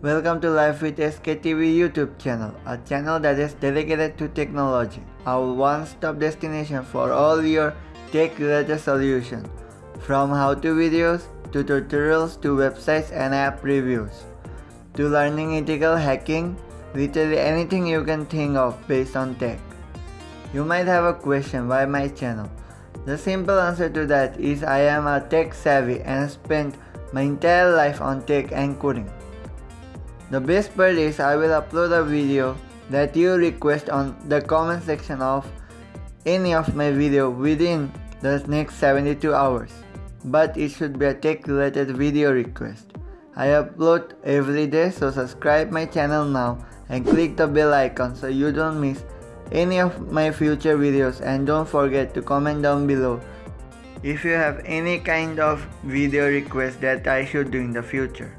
Welcome to Life with SKTV YouTube channel, a channel that is dedicated to technology, our one-stop destination for all your tech-related solutions, from how-to videos to tutorials to websites and app reviews, to learning ethical hacking, literally anything you can think of based on tech. You might have a question why my channel. The simple answer to that is I am a tech savvy and spent my entire life on tech and coding. The best part is I will upload a video that you request on the comment section of any of my video within the next 72 hours. But it should be a tech related video request. I upload every day so subscribe my channel now and click the bell icon so you don't miss any of my future videos and don't forget to comment down below if you have any kind of video request that I should do in the future.